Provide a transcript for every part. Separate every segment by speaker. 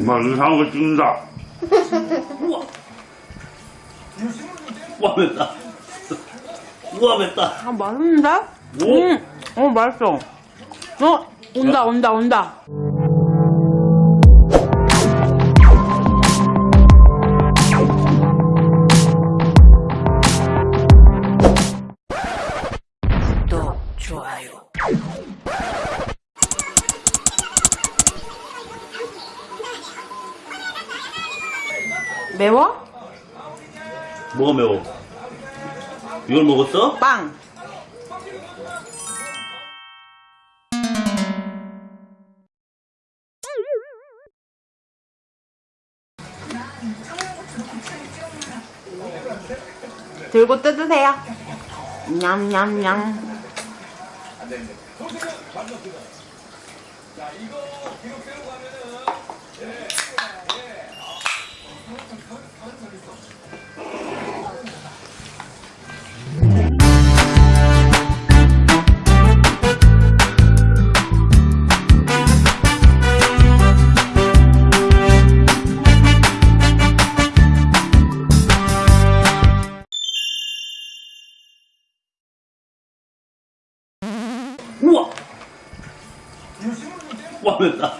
Speaker 1: 정말 이상한 거 찍는다.
Speaker 2: 우와. 우와, 맵다. 우와, 맵다.
Speaker 3: 아, 맛있는데?
Speaker 2: 오.
Speaker 3: 음, 어, 맛있어. 어, 온다, 온다, 온다. 매워?
Speaker 2: 뭐가 매워? 이걸 먹었어?
Speaker 3: 빵. 들고 뜯으세요. 냠냠냠.
Speaker 2: 우와! 우와, 맵다.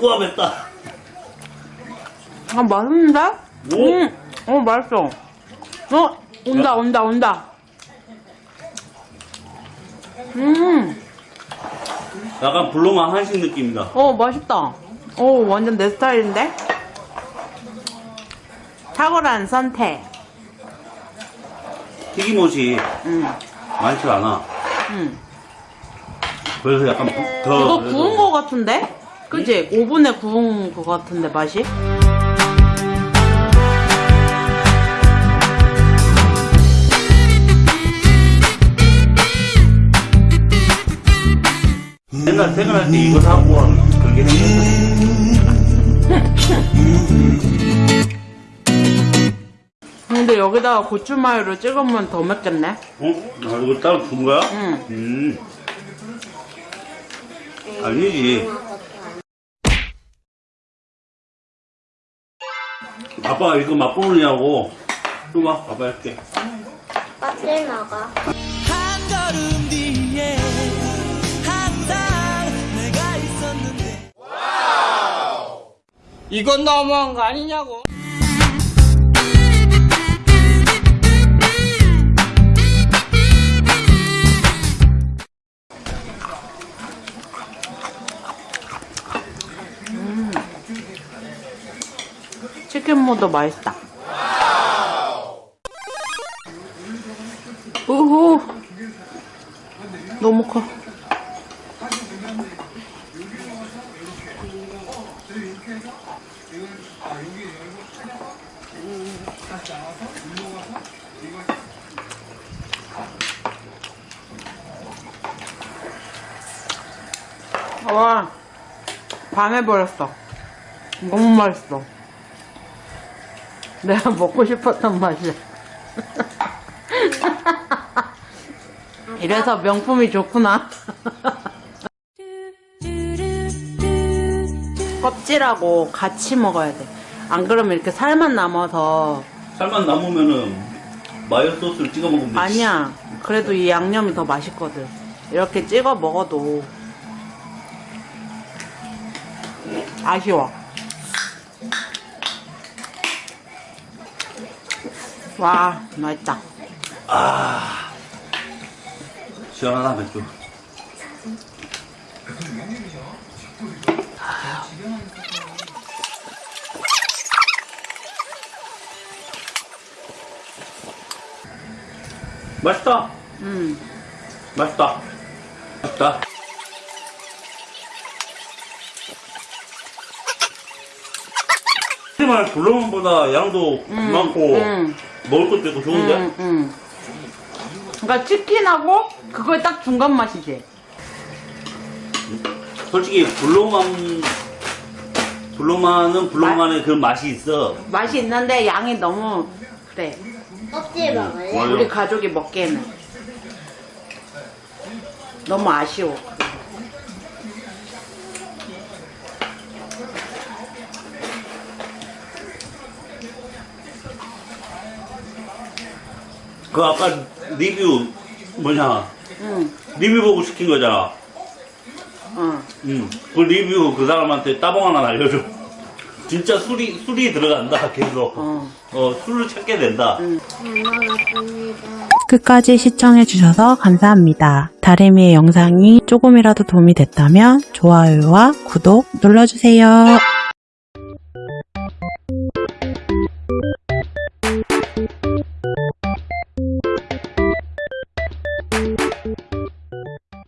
Speaker 2: 우와, 맵다.
Speaker 3: 아, 맛있는데?
Speaker 2: 오.
Speaker 3: 음, 어, 맛있어. 어, 온다, 온다, 온다. 음,
Speaker 2: 약간 불로만 한식 느낌이다.
Speaker 3: 어, 맛있다. 어, 완전 내 스타일인데? 탁월한 선택.
Speaker 2: 튀김옷이
Speaker 3: 음,
Speaker 2: 많지 않아.
Speaker 3: 음.
Speaker 2: 그래서 약간 부- 더.
Speaker 3: 이거
Speaker 2: 그래도-
Speaker 3: 구운 거 같은데? 그지? 오븐에 구운 거 같은데, 맛이?
Speaker 2: 옛날 퇴근할 때 이거 사고 그게 생겼어.
Speaker 3: 근데 여기다가 고추마요를 찍으면 더 맵겠네?
Speaker 2: 어? 아, 이거 따로 준 거야?
Speaker 3: 응.
Speaker 2: 음. 아니지. 아빠 이거 맛보느냐고. 또 봐, 아빠 할게.
Speaker 4: 껍질 먹어.
Speaker 5: 한 걸음 뒤에 항상 내가 있었는데 이건 너무한 거 아니냐고
Speaker 3: 치킨 모도 맛있다. 우후. 너무 커. 와, 반해버렸어. 너무 맛있어. 내가 먹고 싶었던 맛이야. 이래서 명품이 좋구나. 껍질하고 같이 먹어야 돼. 안 그러면 이렇게 살만 남아서
Speaker 2: 살만 남으면은 마요 소스를 찍어 먹으면 되지.
Speaker 3: 아니야. 그래도 이 양념이 더 맛있거든. 이렇게 찍어 먹어도 아쉬워. 와, 맛있다.
Speaker 2: 아. 시원하다, 맥주. 맛있다.
Speaker 3: 음.
Speaker 2: 맛있다. 맛있다. 하지만 불렁보다 양도 많고
Speaker 3: 음.
Speaker 2: 먹을 것도 있고 좋은데?
Speaker 3: 음, 음. 그러니까 치킨하고 그거의 딱 중간 맛이지.
Speaker 2: 솔직히 불로만 불로만은 불로만의 그 맛이 있어.
Speaker 3: 맛이 있는데 양이 너무 그래.
Speaker 4: 껍질 먹을래?
Speaker 3: 우리 가족이 먹기에는 너무 아쉬워.
Speaker 2: 그 아까 리뷰 뭐냐
Speaker 6: 응,
Speaker 2: 리뷰 보고 시킨 거잖아.
Speaker 6: 응.
Speaker 2: 응. 그 리뷰 그 사람한테 따봉 하나 날려줘. 진짜 술이 술이 들어간다 계속.
Speaker 6: 어.
Speaker 2: 어 술을 찾게 된다.
Speaker 4: 봅니다.
Speaker 3: 끝까지 시청해 주셔서 감사합니다. 다리미의 영상이 조금이라도 도움이 됐다면 좋아요와 구독 눌러주세요.